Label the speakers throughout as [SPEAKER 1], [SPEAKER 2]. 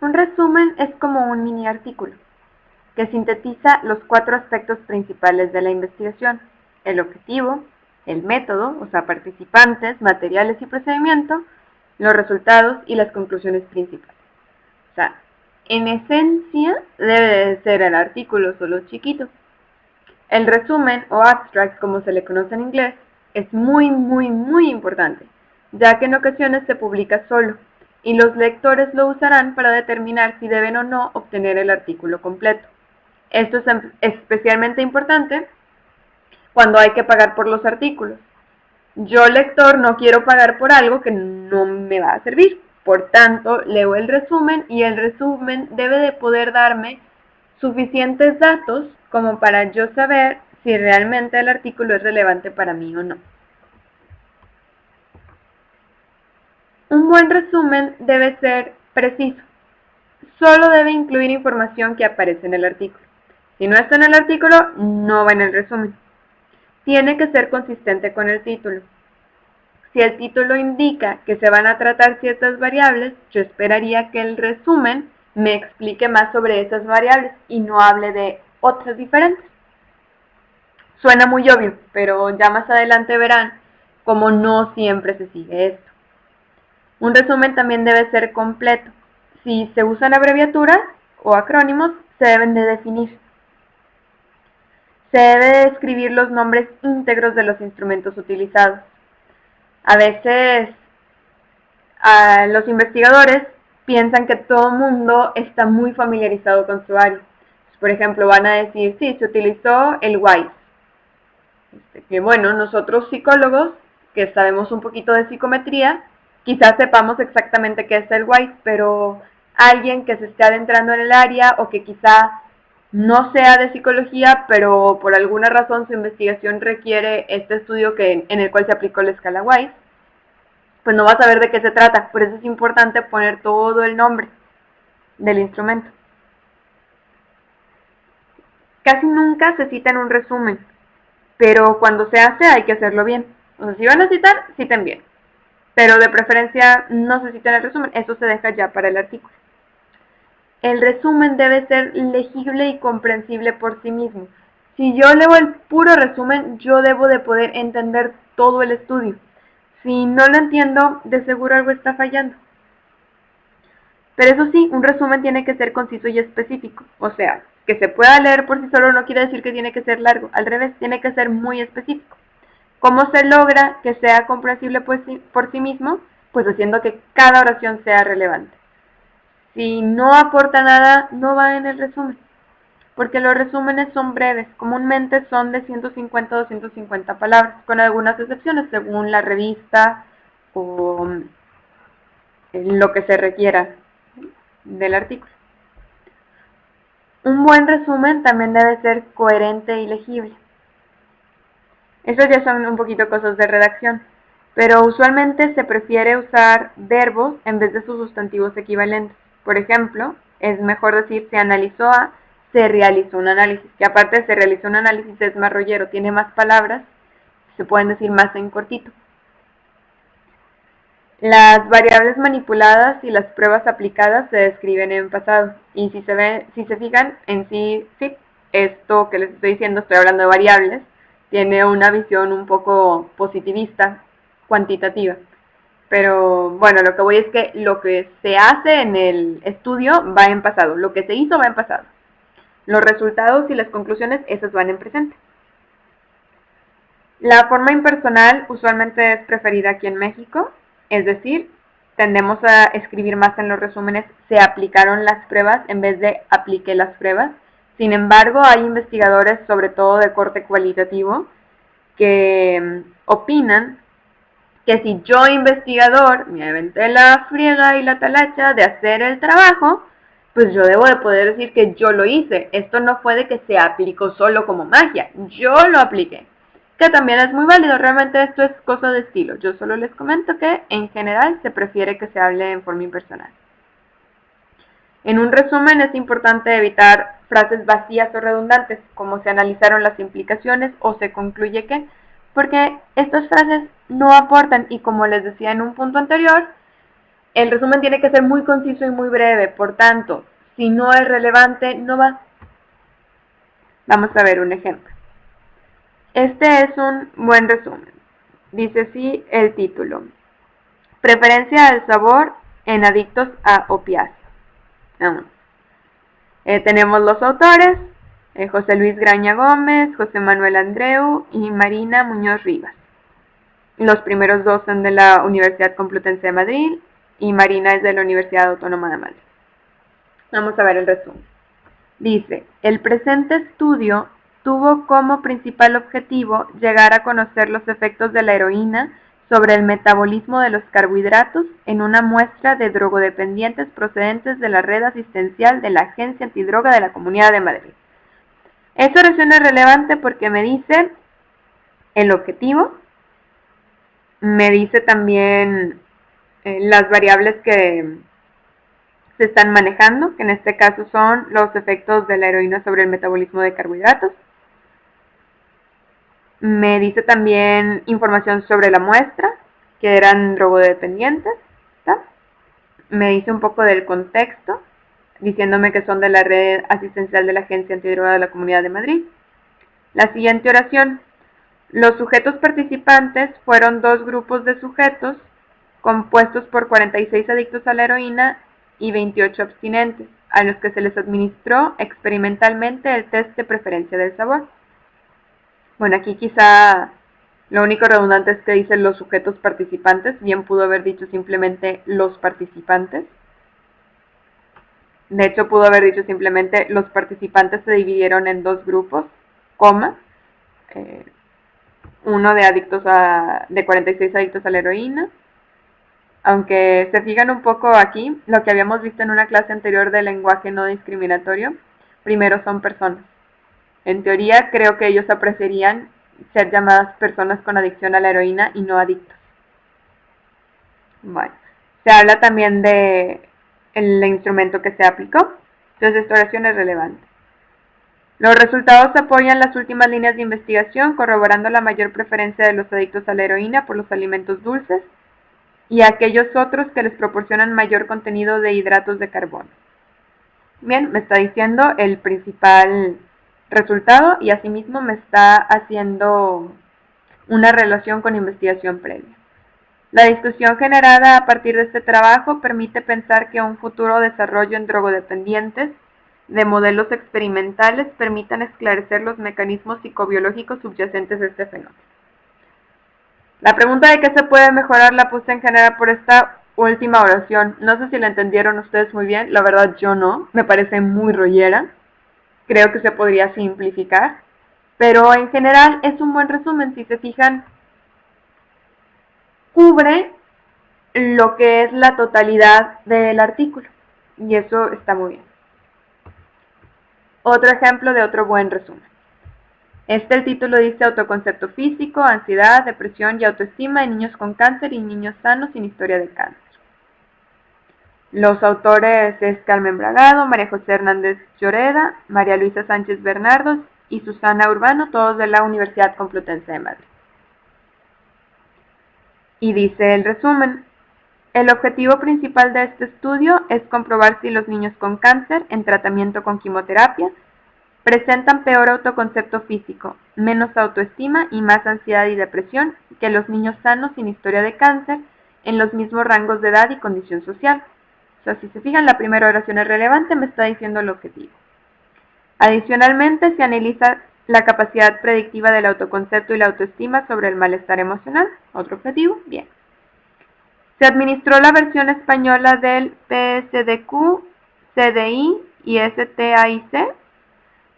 [SPEAKER 1] Un resumen es como un mini artículo que sintetiza los cuatro aspectos principales de la investigación, el objetivo, el método, o sea, participantes, materiales y procedimiento, los resultados y las conclusiones principales. O sea, en esencia debe de ser el artículo solo chiquito. El resumen o abstract, como se le conoce en inglés, es muy, muy, muy importante, ya que en ocasiones se publica solo, y los lectores lo usarán para determinar si deben o no obtener el artículo completo. Esto es em, especialmente importante cuando hay que pagar por los artículos. Yo, lector, no quiero pagar por algo que no me va a servir. Por tanto, leo el resumen y el resumen debe de poder darme suficientes datos como para yo saber si realmente el artículo es relevante para mí o no. Un buen resumen debe ser preciso. Solo debe incluir información que aparece en el artículo. Si no está en el artículo, no va en el resumen. Tiene que ser consistente con el título. Si el título indica que se van a tratar ciertas variables, yo esperaría que el resumen me explique más sobre esas variables y no hable de otras diferentes. Suena muy obvio, pero ya más adelante verán cómo no siempre se sigue esto. Un resumen también debe ser completo. Si se usan abreviaturas o acrónimos, se deben de definir. Se debe de escribir los nombres íntegros de los instrumentos utilizados. A veces los investigadores piensan que todo mundo está muy familiarizado con su área. Por ejemplo, van a decir, sí, se utilizó el WISE. Este, que bueno, nosotros psicólogos, que sabemos un poquito de psicometría, quizás sepamos exactamente qué es el WISE, pero alguien que se esté adentrando en el área o que quizá no sea de psicología, pero por alguna razón su investigación requiere este estudio que, en el cual se aplicó la escala Wise, pues no va a saber de qué se trata. Por eso es importante poner todo el nombre del instrumento. Casi nunca se cita en un resumen, pero cuando se hace hay que hacerlo bien. O sea, si van a citar, citen bien. Pero de preferencia no se cita en el resumen, eso se deja ya para el artículo. El resumen debe ser legible y comprensible por sí mismo. Si yo leo el puro resumen, yo debo de poder entender todo el estudio. Si no lo entiendo, de seguro algo está fallando. Pero eso sí, un resumen tiene que ser conciso y específico. O sea, que se pueda leer por sí solo no quiere decir que tiene que ser largo. Al revés, tiene que ser muy específico. ¿Cómo se logra que sea comprensible por sí, por sí mismo? Pues haciendo que cada oración sea relevante. Si no aporta nada, no va en el resumen. Porque los resúmenes son breves, comúnmente son de 150 a 250 palabras, con algunas excepciones según la revista o lo que se requiera del artículo. Un buen resumen también debe ser coherente y legible. Esas ya son un poquito cosas de redacción, pero usualmente se prefiere usar verbos en vez de sus sustantivos equivalentes. Por ejemplo, es mejor decir se analizó a se realizó un análisis, que aparte se realizó un análisis es más rollero, tiene más palabras, se pueden decir más en cortito. Las variables manipuladas y las pruebas aplicadas se describen en pasado. Y si se, ve, si se fijan, en sí, sí, esto que les estoy diciendo, estoy hablando de variables, tiene una visión un poco positivista, cuantitativa. Pero bueno, lo que voy es que lo que se hace en el estudio va en pasado, lo que se hizo va en pasado. Los resultados y las conclusiones, esas van en presente. La forma impersonal usualmente es preferida aquí en México, es decir, tendemos a escribir más en los resúmenes se aplicaron las pruebas en vez de apliqué las pruebas. Sin embargo, hay investigadores, sobre todo de corte cualitativo, que mm, opinan que si yo investigador me aventé la friega y la talacha de hacer el trabajo, pues yo debo de poder decir que yo lo hice. Esto no fue de que se aplicó solo como magia, yo lo apliqué. Que también es muy válido, realmente esto es cosa de estilo. Yo solo les comento que en general se prefiere que se hable en forma impersonal. En un resumen es importante evitar frases vacías o redundantes, como se analizaron las implicaciones o se concluye que, porque estas frases no aportan y como les decía en un punto anterior, el resumen tiene que ser muy conciso y muy breve, por tanto, si no es relevante, no va. Vamos a ver un ejemplo. Este es un buen resumen. Dice así el título. Preferencia al sabor en adictos a opiáceos. Eh, tenemos los autores, eh, José Luis Graña Gómez, José Manuel Andreu y Marina Muñoz Rivas. Los primeros dos son de la Universidad Complutense de Madrid y Marina es de la Universidad Autónoma de Madrid. Vamos a ver el resumen. Dice, el presente estudio tuvo como principal objetivo llegar a conocer los efectos de la heroína sobre el metabolismo de los carbohidratos en una muestra de drogodependientes procedentes de la red asistencial de la Agencia Antidroga de la Comunidad de Madrid. Esta oración es relevante porque me dice el objetivo, me dice también eh, las variables que se están manejando, que en este caso son los efectos de la heroína sobre el metabolismo de carbohidratos. Me dice también información sobre la muestra, que eran drogodependientes. Me dice un poco del contexto, diciéndome que son de la red asistencial de la Agencia Antidroga de la Comunidad de Madrid. La siguiente oración. Los sujetos participantes fueron dos grupos de sujetos compuestos por 46 adictos a la heroína y 28 abstinentes, a los que se les administró experimentalmente el test de preferencia del sabor. Bueno, aquí quizá lo único redundante es que dice los sujetos participantes, bien pudo haber dicho simplemente los participantes. De hecho, pudo haber dicho simplemente los participantes se dividieron en dos grupos, coma, eh, uno de adictos a, de 46 adictos a la heroína aunque se fijan un poco aquí, lo que habíamos visto en una clase anterior de lenguaje no discriminatorio, primero son personas. En teoría creo que ellos apreciarían ser llamadas personas con adicción a la heroína y no adictos. Bueno, se habla también de el instrumento que se aplicó, entonces esta oración es relevante. Los resultados apoyan las últimas líneas de investigación, corroborando la mayor preferencia de los adictos a la heroína por los alimentos dulces y aquellos otros que les proporcionan mayor contenido de hidratos de carbono. Bien, me está diciendo el principal resultado y asimismo me está haciendo una relación con investigación previa. La discusión generada a partir de este trabajo permite pensar que un futuro desarrollo en drogodependientes de modelos experimentales permitan esclarecer los mecanismos psicobiológicos subyacentes a este fenómeno. La pregunta de qué se puede mejorar la puse en general por esta última oración. No sé si la entendieron ustedes muy bien, la verdad yo no, me parece muy rollera. Creo que se podría simplificar, pero en general es un buen resumen, si se fijan, cubre lo que es la totalidad del artículo y eso está muy bien. Otro ejemplo de otro buen resumen. Este el título dice autoconcepto físico, ansiedad, depresión y autoestima en niños con cáncer y niños sanos sin historia de cáncer. Los autores es Carmen Bragado, María José Hernández Lloreda, María Luisa Sánchez Bernardos y Susana Urbano, todos de la Universidad Complutense de Madrid. Y dice el resumen, el objetivo principal de este estudio es comprobar si los niños con cáncer en tratamiento con quimioterapia Presentan peor autoconcepto físico, menos autoestima y más ansiedad y depresión que los niños sanos sin historia de cáncer en los mismos rangos de edad y condición social. O sea, si se fijan, la primera oración es relevante, me está diciendo el objetivo. Adicionalmente, se analiza la capacidad predictiva del autoconcepto y la autoestima sobre el malestar emocional. Otro objetivo, bien. Se administró la versión española del PSDQ, CDI y STAIC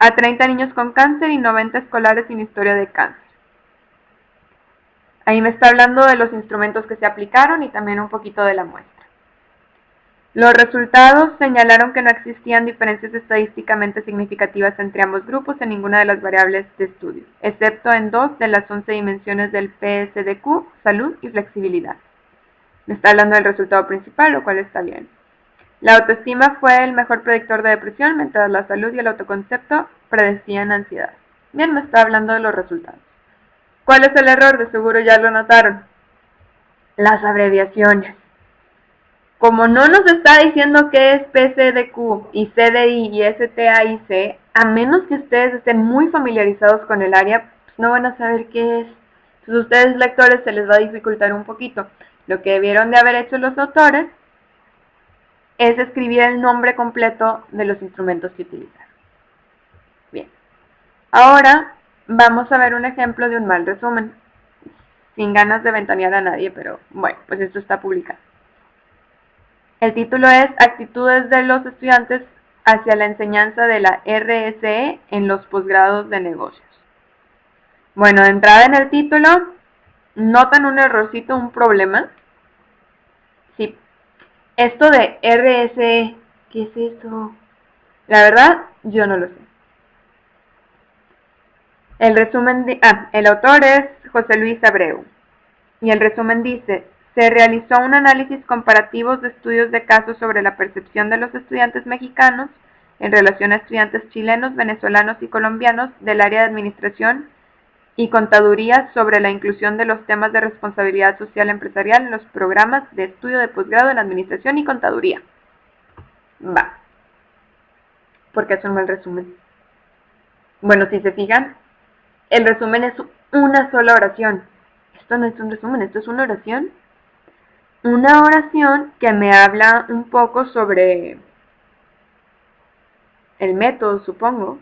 [SPEAKER 1] a 30 niños con cáncer y 90 escolares sin historia de cáncer. Ahí me está hablando de los instrumentos que se aplicaron y también un poquito de la muestra. Los resultados señalaron que no existían diferencias estadísticamente significativas entre ambos grupos en ninguna de las variables de estudio, excepto en dos de las 11 dimensiones del PSDQ, salud y flexibilidad. Me está hablando del resultado principal, lo cual está bien. La autoestima fue el mejor predictor de depresión, mientras la salud y el autoconcepto predecían ansiedad. Bien, me está hablando de los resultados. ¿Cuál es el error? De seguro ya lo notaron. Las abreviaciones. Como no nos está diciendo qué es PCDQ y CDI y STAIC, a menos que ustedes estén muy familiarizados con el área, pues no van a saber qué es. Entonces ustedes lectores se les va a dificultar un poquito. Lo que debieron de haber hecho los autores es escribir el nombre completo de los instrumentos que utilizaron. Bien. Ahora vamos a ver un ejemplo de un mal resumen. Sin ganas de ventanear a nadie, pero bueno, pues esto está publicado. El título es Actitudes de los estudiantes hacia la enseñanza de la RSE en los posgrados de negocios. Bueno, de entrada en el título, ¿notan un errorcito, un problema? Sí. Esto de RSE, ¿qué es eso? La verdad, yo no lo sé. El resumen, de, ah, el autor es José Luis Abreu. Y el resumen dice, se realizó un análisis comparativo de estudios de casos sobre la percepción de los estudiantes mexicanos en relación a estudiantes chilenos, venezolanos y colombianos del área de administración y contaduría sobre la inclusión de los temas de responsabilidad social empresarial en los programas de estudio de posgrado en administración y contaduría. Va. Porque es un mal resumen. Bueno, si se fijan, el resumen es una sola oración. Esto no es un resumen, esto es una oración una oración que me habla un poco sobre el método, supongo.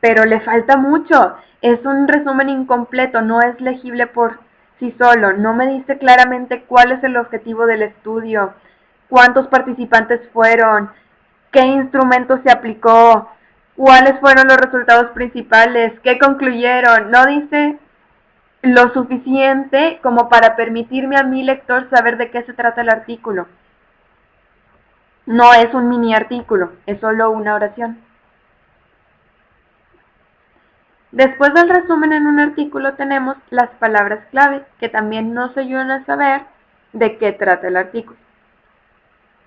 [SPEAKER 1] Pero le falta mucho. Es un resumen incompleto, no es legible por sí solo. No me dice claramente cuál es el objetivo del estudio, cuántos participantes fueron, qué instrumento se aplicó, cuáles fueron los resultados principales, qué concluyeron. No dice lo suficiente como para permitirme a mi lector saber de qué se trata el artículo. No es un mini artículo, es solo una oración. Después del resumen en un artículo tenemos las palabras clave, que también nos ayudan a saber de qué trata el artículo.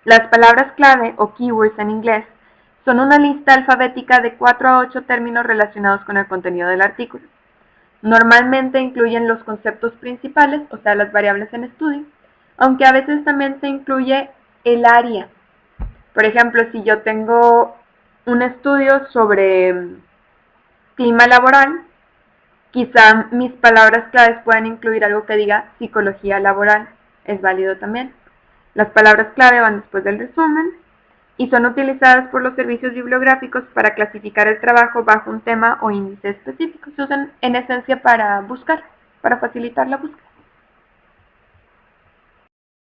[SPEAKER 1] Las palabras clave, o keywords en inglés, son una lista alfabética de 4 a 8 términos relacionados con el contenido del artículo. Normalmente incluyen los conceptos principales, o sea, las variables en estudio, aunque a veces también se incluye el área. Por ejemplo, si yo tengo un estudio sobre mm, clima laboral, quizá mis palabras claves puedan incluir algo que diga psicología laboral. Es válido también. Las palabras clave van después del resumen y son utilizadas por los servicios bibliográficos para clasificar el trabajo bajo un tema o índice específico. Se usan en esencia para buscar, para facilitar la búsqueda.